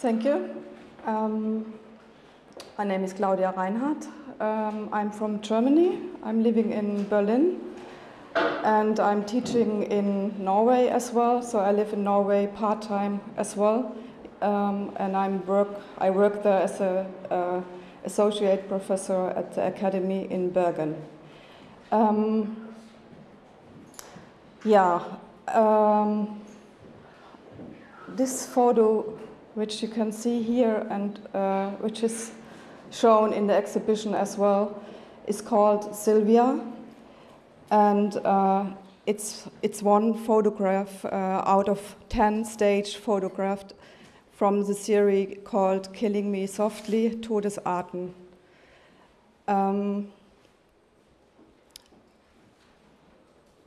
Thank you. Um, my name is Claudia Reinhardt. Um, I'm from Germany. I'm living in Berlin and I'm teaching in Norway as well. So I live in Norway part time as well, um, and I'm work. I work there as a uh, associate professor at the academy in Bergen. Um, yeah, um, this photo, which you can see here and uh, which is shown in the exhibition as well, is called Sylvia and uh, it's, it's one photograph uh, out of 10 stage photographed from the series called Killing Me Softly, Todesarten. Um,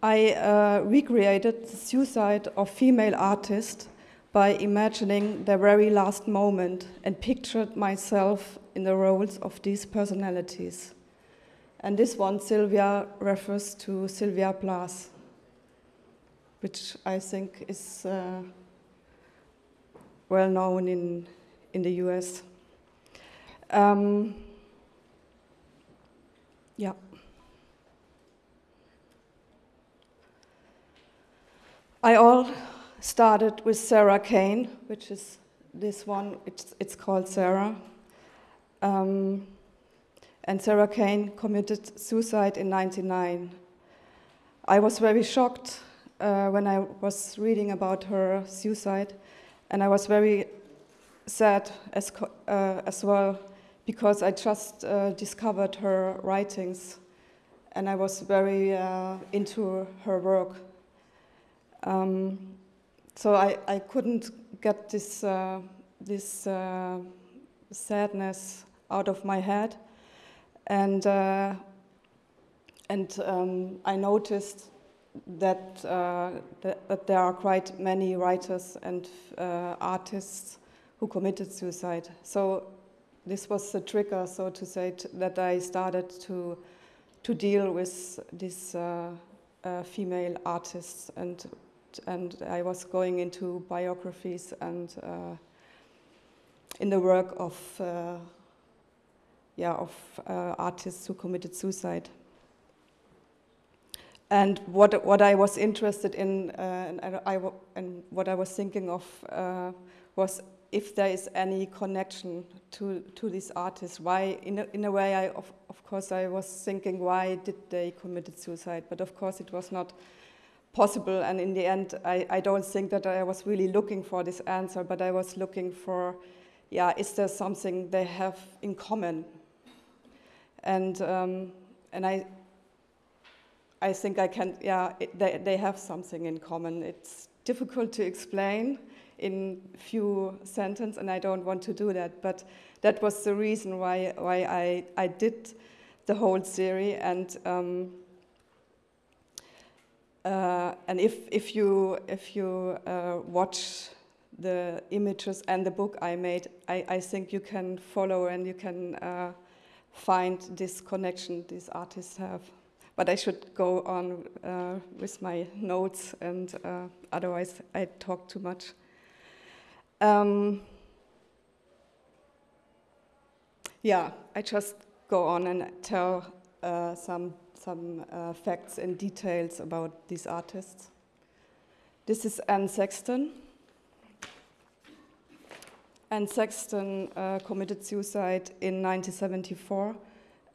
I uh, recreated the suicide of female artists by imagining their very last moment and pictured myself in the roles of these personalities. And this one, Sylvia, refers to Sylvia Plath, which I think is uh, well known in, in the US. Um, yeah. I all started with Sarah Kane, which is this one, it's, it's called Sarah. Um, and Sarah Kane committed suicide in 99. I was very shocked uh, when I was reading about her suicide, and I was very sad as, uh, as well because I just uh, discovered her writings and I was very uh, into her work. Um, so I, I couldn't get this, uh, this uh, sadness out of my head. And, uh, and um, I noticed that, uh, that, there are quite many writers and uh, artists who committed suicide. So this was the trigger, so to say, that I started to, to deal with these uh, female artists and, and I was going into biographies and uh, in the work of yeah, of uh, artists who committed suicide. And what, what I was interested in uh, and, I, and what I was thinking of uh, was if there is any connection to, to these artists. Why, in a, in a way, I, of, of course, I was thinking, why did they committed suicide? But of course, it was not possible. And in the end, I, I don't think that I was really looking for this answer, but I was looking for, yeah, is there something they have in common? and um, and I I think I can yeah it, they they have something in common. It's difficult to explain in few sentences, and I don't want to do that. But that was the reason why why I I did the whole series and. Um, uh, and if, if you, if you uh, watch the images and the book I made, I, I think you can follow and you can uh, find this connection these artists have. But I should go on uh, with my notes, and uh, otherwise I talk too much. Um, yeah, I just go on and tell uh, some some uh, facts and details about these artists. This is Anne Sexton. Anne Sexton uh, committed suicide in 1974,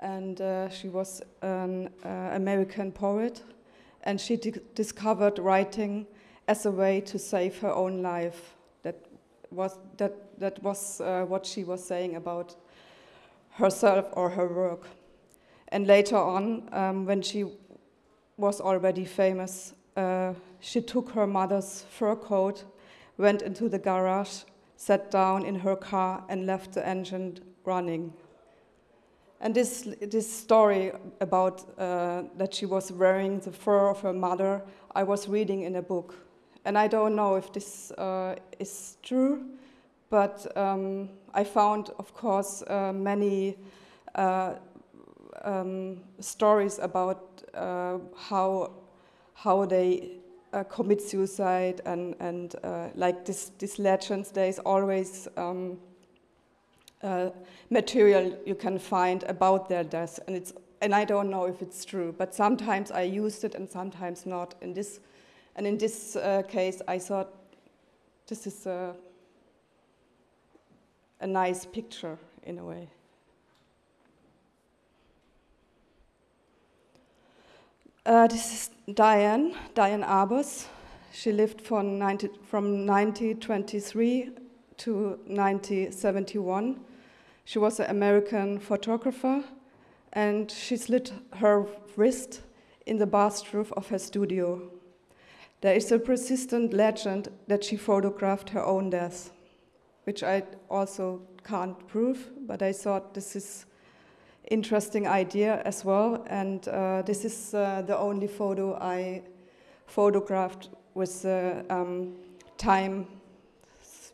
and uh, she was an uh, American poet, and she discovered writing as a way to save her own life. That was, that, that was uh, what she was saying about herself or her work. And later on, um, when she was already famous, uh, she took her mother's fur coat, went into the garage, sat down in her car and left the engine running. And this, this story about uh, that she was wearing the fur of her mother, I was reading in a book. And I don't know if this uh, is true, but um, I found, of course, uh, many uh, um, stories about uh, how, how they uh, commit suicide and, and uh, like this, this legends, there is always um, uh, material you can find about their death. And, it's, and I don't know if it's true, but sometimes I used it and sometimes not. In this, and in this uh, case, I thought this is a, a nice picture in a way. Uh, this is Diane, Diane Arbus. She lived from, 90, from 1923 to 1971. She was an American photographer and she slit her wrist in the bathroom of her studio. There is a persistent legend that she photographed her own death, which I also can't prove, but I thought this is interesting idea as well. And uh, this is uh, the only photo I photographed with the um, time,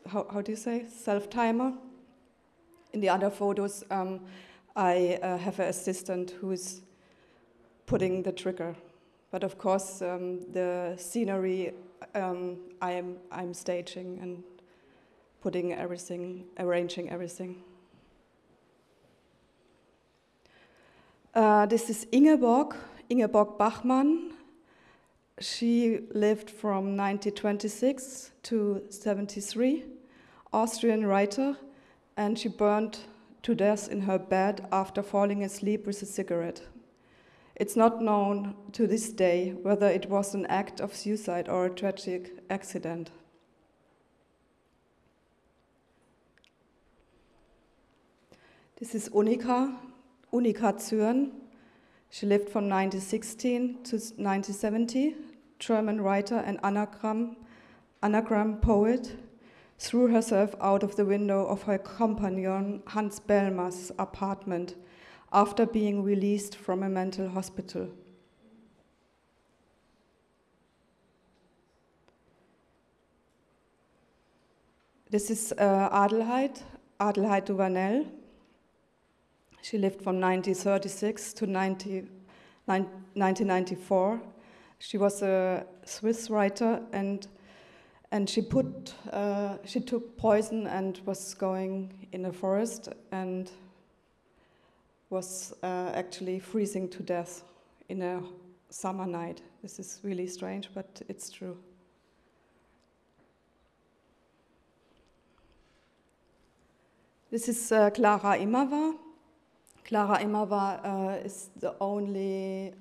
how, how, do you say, self-timer. In the other photos, um, I uh, have an assistant who's putting the trigger. But of course, um, the scenery um, I am I'm staging and putting everything, arranging everything. Äh, this is Ingeborg, Ingeborg Bachmann. She lived from 1926 to 73, Austrian writer, and she burned to death in her bed after falling asleep with a cigarette. It's not known to this day whether it was an act of suicide or a tragic accident. This is Unica, Unica Zürn. She lived from 1916 to 1970, German writer and anagram, anagram poet, threw herself out of the window of her companion Hans Bellmer's apartment after being released from a mental hospital. This is uh, Adelheid, Adelheid Duvanel. She lived from 1936 to 90, 1994. She was a Swiss writer and and she put uh, she took poison and was going in a forest and was uh, actually freezing to death in a summer night. This is really strange, but it's true. This is uh, Clara Immerwahr. Clara Immerwahr uh, is the only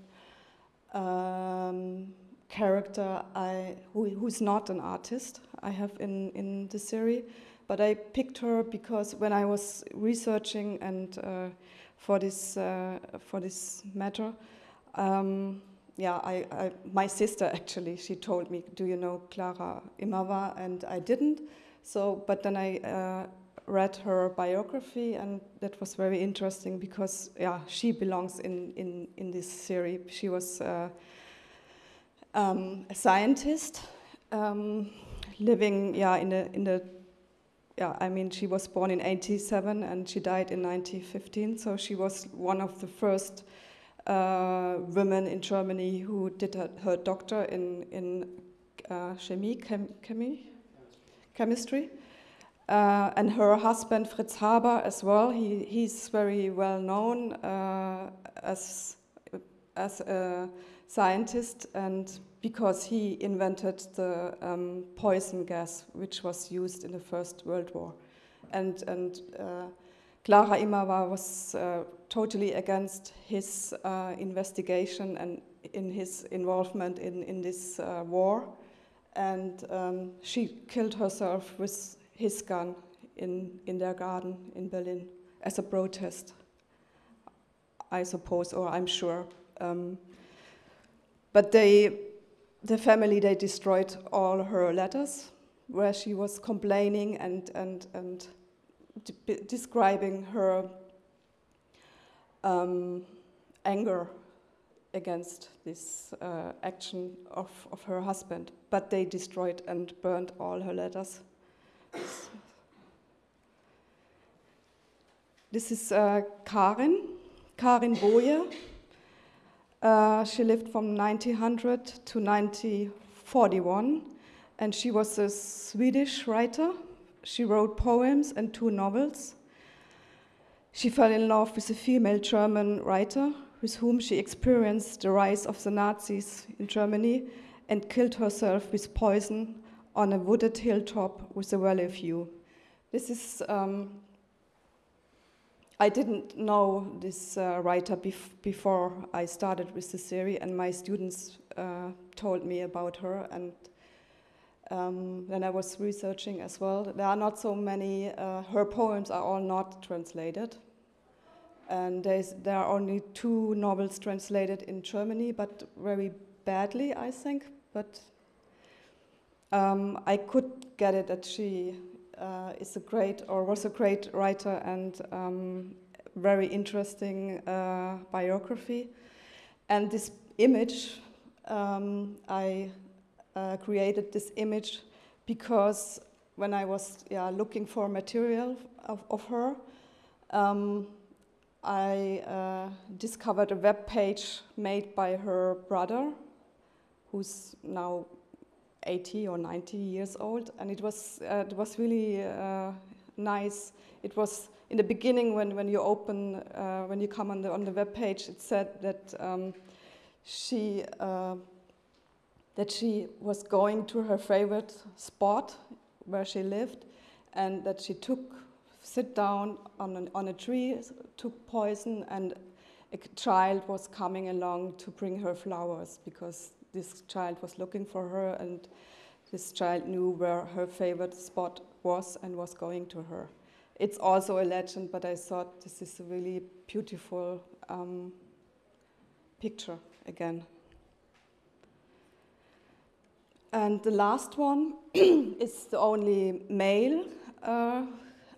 um, character I, who, who's not an artist I have in, in the series. But I picked her because when I was researching and uh, for this uh, for this matter, um, yeah, I, I, my sister actually she told me, "Do you know Clara Immerwahr?" And I didn't. So, but then I uh, read her biography, and that was very interesting because yeah, she belongs in in in this series. She was uh, um, a scientist um, living yeah in the in the yeah I mean she was born in 87 and she died in 1915. So she was one of the first. Uh, women in Germany who did her, her doctor in in uh, chemie, chem, chemie, chemistry, uh, and her husband Fritz Haber as well. He, he's very well known uh, as, as a scientist and because he invented the um, poison gas which was used in the First World War. And, and uh, Clara Immerwahr was uh, totally against his uh, investigation and in his involvement in, in this uh, war. And um, she killed herself with his gun in, in their garden in Berlin as a protest, I suppose, or I'm sure. Um, but they, the family, they destroyed all her letters where she was complaining and, and, and de describing her um, anger against this uh, action of, of her husband. But they destroyed and burned all her letters. This is uh, Karin, Karin Boye. Uh, she lived from 1900 to 1941, and she was a Swedish writer. She wrote poems and two novels. She fell in love with a female German writer with whom she experienced the rise of the Nazis in Germany and killed herself with poison on a wooded hilltop with a valley view. This is, um, I didn't know this uh, writer bef before I started with the series, and my students uh, told me about her, and um, then I was researching as well. There are not so many, uh, her poems are all not translated and there are only two novels translated in Germany, but very badly, I think. But um, I could get it that she uh, is a great or was a great writer and um, very interesting uh, biography. And this image, um, I uh, created this image because when I was yeah, looking for material of, of her, um, I uh, discovered a web page made by her brother, who's now 80 or 90 years old, and it was uh, it was really uh, nice. It was in the beginning when, when you open uh, when you come on the on the web page. It said that um, she uh, that she was going to her favorite spot where she lived, and that she took sit down on, an, on a tree, took poison, and a child was coming along to bring her flowers because this child was looking for her, and this child knew where her favorite spot was and was going to her. It's also a legend, but I thought this is a really beautiful um, picture again. And the last one is the only male uh,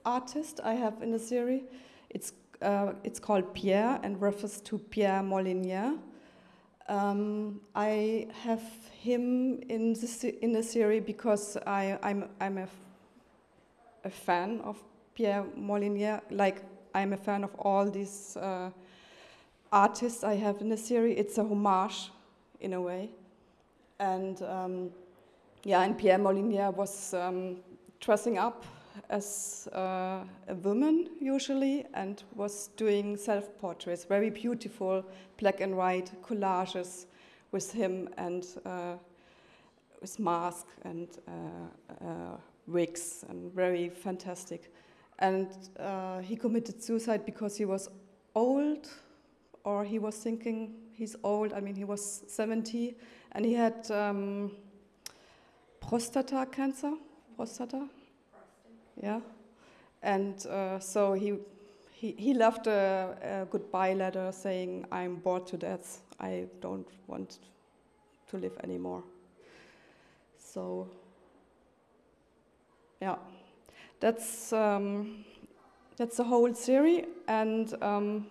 artist I have in the series. It's, uh, it's called Pierre and refers to Pierre Molinier. Um, I have him in the, in the series because I, I'm, I'm a, a fan of Pierre Molinier, like I'm a fan of all these uh, artists I have in the series. It's a homage in a way. And um, yeah, and Pierre Molinier was um, dressing up as uh, a woman usually and was doing self-portraits, very beautiful black and white collages with him and uh, with mask and uh, uh wigs and very fantastic. And uh, he committed suicide because he was old or he was thinking he's old. I mean, he was 70 and he had um, prostata cancer, prostata, yeah. And uh, so he, he, he left a, a, goodbye letter saying, I'm bored to death. I don't want to live anymore. So, yeah, that's, um, that's the whole series. And um,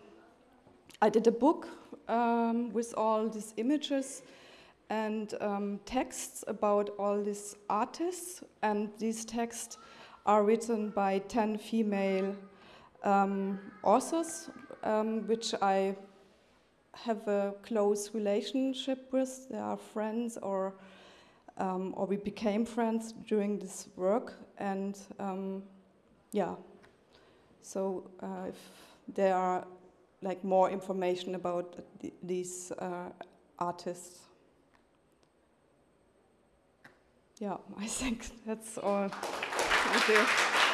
I did a book um, with all these images and um, texts about all these artists. And these texts are written by 10 female um, authors, um, which I have a close relationship with. They are friends or, um, or we became friends during this work. And um, yeah, so uh, if there are like more information about th these uh, artists. Yeah, I think that's all. Thank you.